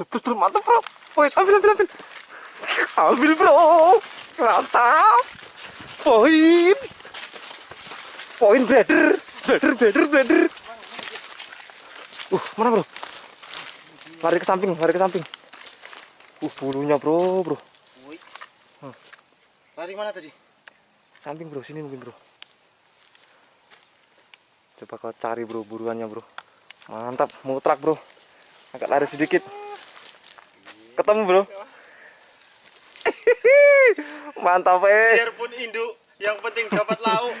jeblos bro mantap bro. Poin ambil ambil ambil. Ambil bro. Mantap. Poin. Poin blader. Blader blader blader. Uh mana bro? Lari ke samping lari ke samping. Uh bulunya bro bro. Lari mana tadi? samping bro. Sini mungkin bro. Coba kau cari bro buruannya bro. Mantap. Mutrak bro. Agak lari sedikit ketemu bro mantap eh Biarpun induk, yang penting dapat lauk.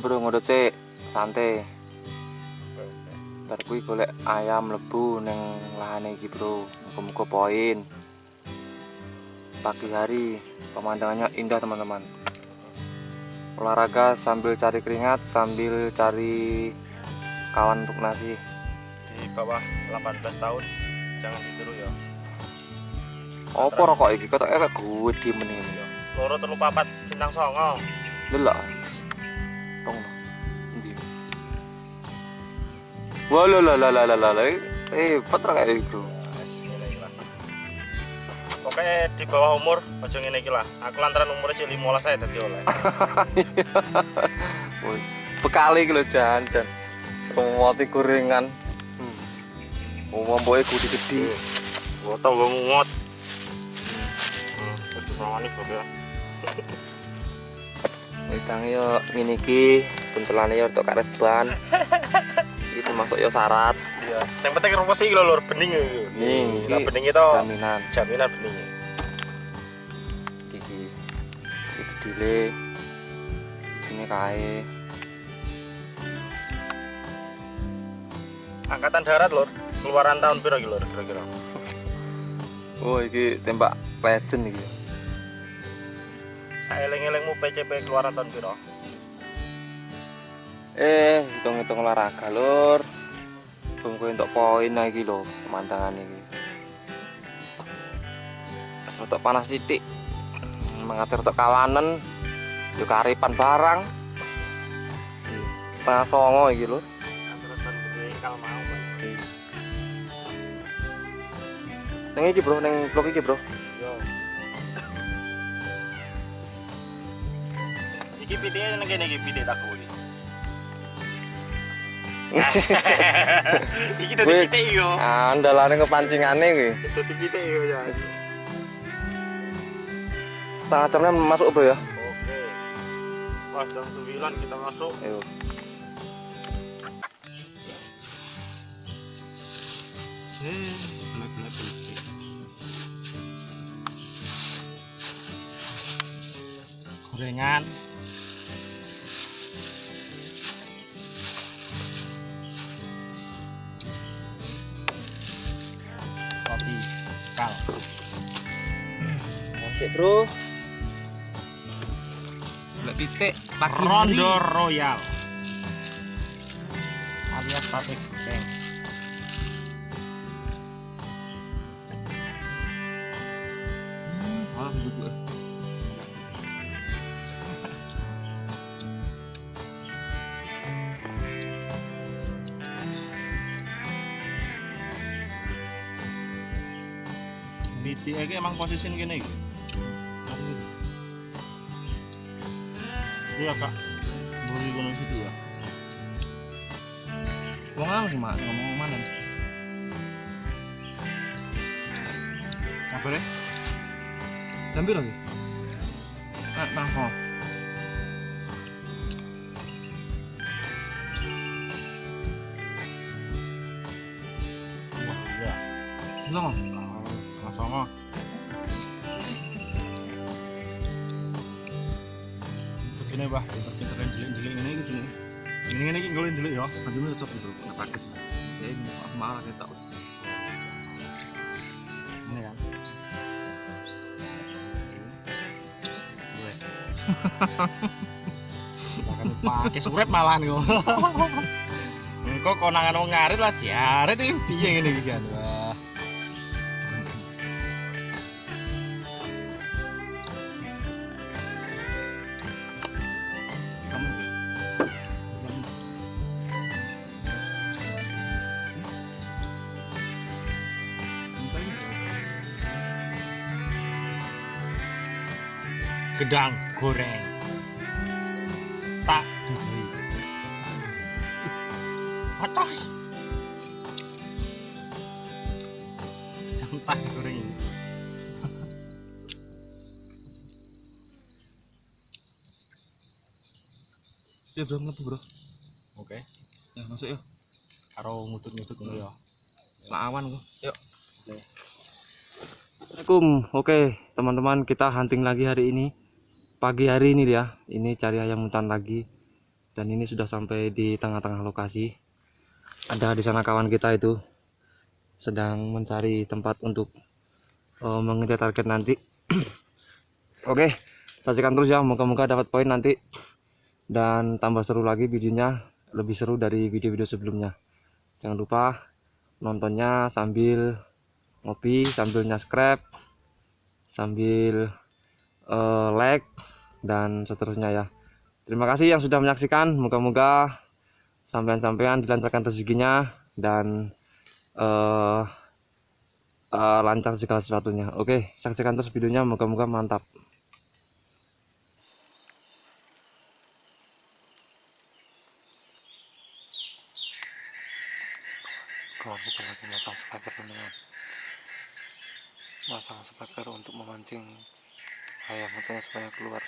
Bro ngudut sih santai. Ntar kuwi golek ayam lebu neng lahane iki bro. Muka-muka poin. Pagi hari pemandangannya indah teman-teman. Olahraga sambil cari keringat sambil cari kawan untuk nasi. Di bawah 18 tahun jangan ditiru ya. apa rokok iki? Kok kayak gue di mending Loro telu papat bintang songo. delok tong no. endi wala la la la la la la eh patra kayak itu. Pokoknya di bawah umur aja ngene iki lah. Aku lantaran umurnya cek 15 saya dadi oleh. Bekali iki lho jan jan rumoti gorengan hmm. umum boy kudu gede Gua tau gua ngut. Hmm, kudu sawani kok ya. Wis tangi yo ngene iki. Buntelane yo tok karet ban iki termasuk yo syarat. Ya yang penting rumput sih lho lur bening ya Nih, nah iki bening itu jaminan. jaminan bening. Iki iki bedile sini kae. Angkatan darat lur. Keluaran tahun piro iki lur kira-kira? Oh iki tembak legend iki saya eling-elingmu PCP keluaran tahun piro? Eh hitung-hitung olahraga lur. Kowe untuk poin lah iki lho pemandangan terus untuk panas titik mengatur untuk kawanan yuk karipan barang. Setengah songo iki lur. Mau Pak. neng iki bro neng blok iki bro nang kene iki pitik tak kuwi iki Wih. pitik yo andalane kepancingane kuwi. Dadi pitik yo ya setengah jamnya masuk bro ya? Oke. Pas jam 9 kita masuk. Ayo. Eh pitik gorengan bro. Lek titik pagi Rondo Royal. Alias sate duduk Miti iki emang posisi kene iki. Iya, Kak. Buri gunung situ ya. Wong apa sih mak ngomong mana? Apa deh? Hampir lagi. Ah, tangko. Wah, iya. Lo Sama-sama. Begini, Bah. Kan jelik-jelik ngene iki jelik. Ini ngene iki golek jelik ya. Aduh, lu cocok bro, nggak pakai. Ya, ini malah kita. Ini kan. Bahkan pakai suret malahan kok. Engko konangan wong ngarit lah diarit iki piye ngene iki kan. Gedang goreng. Tak dudui. Atas. Entah goreng ini. Ya bro, ngebu bro. Oke. Ya masuk ya. Karo ngutut-ngutut ngono ya. Selawan kok. Yuk. Assalamualaikum. Oke, teman-teman, kita hunting lagi hari ini. Pagi hari ini ya. Ini cari ayam hutan lagi. Dan ini sudah sampai di tengah-tengah lokasi. Ada di sana kawan kita itu sedang mencari tempat untuk eh, mengejar target nanti. Oke, saksikan terus ya. Moga-moga dapat poin nanti dan tambah seru lagi videonya, lebih seru dari video-video sebelumnya. Jangan lupa nontonnya sambil ngopi sambil nyaskrep sambil eh, like dan seterusnya ya. Terima kasih yang sudah menyaksikan. Moga-moga sampean-sampean dilancarkan rezekinya dan eh, eh, lancar segala sesuatunya. Oke saksikan terus videonya. Moga-moga mantap. Kita lagi masang speaker teman-teman. Masang speaker untuk memancing ayam hutan supaya keluar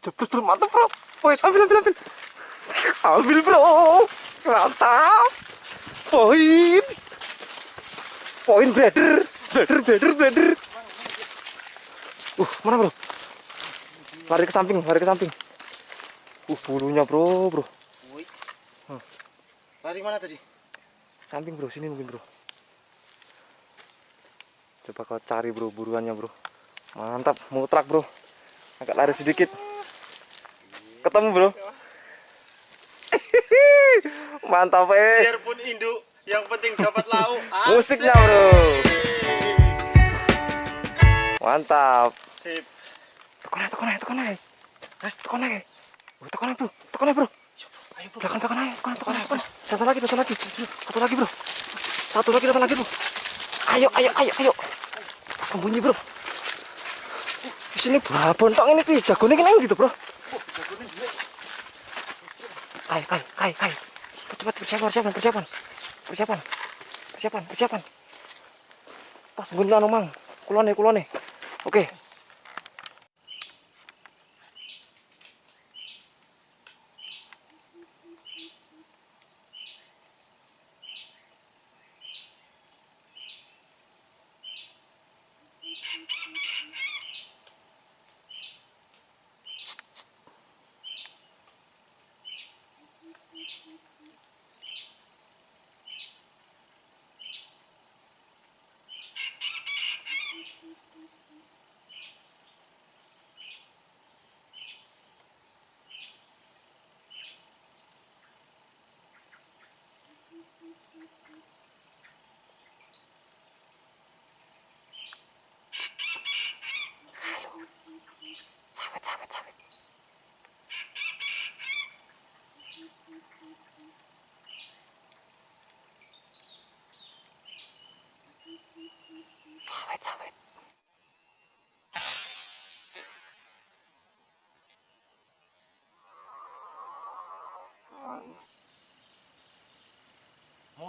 Jebus bro, mantap bro. Poin, ambil, ambil, ambil. Ambil bro. Mantap. Poin. Poin brother. Brother, brother, brother. Uh, mana bro? Lari ke samping, lari ke samping. Uh, bulunya bro, bro. Woi. Lari mana tadi? Samping bro, sini mungkin bro. Coba kau cari bro buruannya bro. Mantap, mutrak bro. Agak lari sedikit. Ketemu bro. Mantap eh. Biarpun induk, yang penting dapat lauk. Musiknya bro. Mantap. Sip. Tekan aja, tekan aja, tekan aja. Eh, tekan aja. Oh, tekan aja bro, tekan aja bro. Ayo bro. Belakang, belakang aja, tekan, tekan, tekan. Satu lagi, satu lagi. Satu lagi bro. Satu lagi, satu lagi bro. Ayo, ayo, ayo, ayo. Sembunyi bro. Di sini babon tok ini pi, jagone ki nang gitu bro. Kai, kai, kai, kai. Cepat, cepat, persiapan, persiapan, persiapan. Persiapan. Persiapan, persiapan. Pas sembunyi anu mang. Kulone, kulone. Oke. Sawit,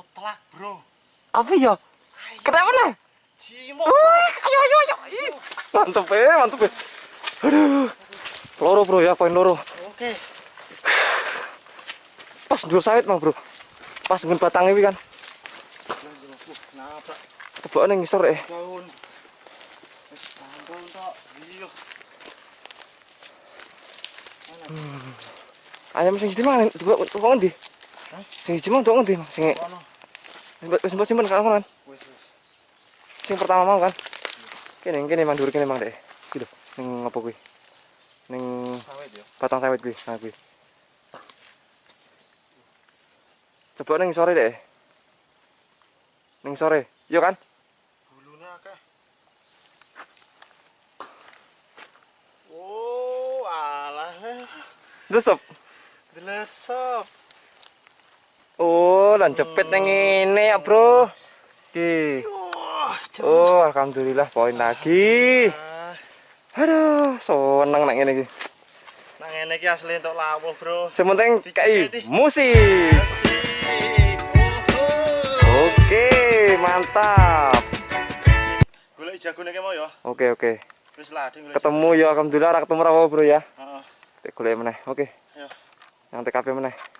Mutlak bro. Apa ya? Kenapa nih? Cimo. Wih, ayo, ayo, ayo. Mantep ya, mantep ya. Aduh. Loro bro ya, poin loro. Oke. Pas dulu sawit mah bro. Pas ngun batang ini kan. Nabrak Tebak nih ngisor eh. daun. Wis tanggal tok. Iya. Ayam sing siji mang kok ngendi? Sing siji mang tok ngendi? Sing Kono. Wis mbok simpen kan kan. Wis wis. Sing pertama mau kan. Kene kene mang dhuwur kene mang deh. Gitu. Ning apa kuwi? Ning Sawit ya. batang sawit kuwi, nah kuwi. Coba ning sore deh. Ning sore. Iya kan? Bulune akeh. Oh, alah. Desep. Delesop. Oh, lan cepet nang ngene ya, Bro. Ki. Oh, alhamdulillah poin lagi. Aduh, seneng nang ngene iki. Nang ngene iki asli entuk lawuh, Bro. Sementing Di. musik. Oke, mantap. Golek jagone ki mau ya. Oke, oke. Wis. Ketemu ya alhamdulillah ra ketemu rawo, Bro ya. Heeh. Golek meneh. Oke. Ya. Yang TKP meneh.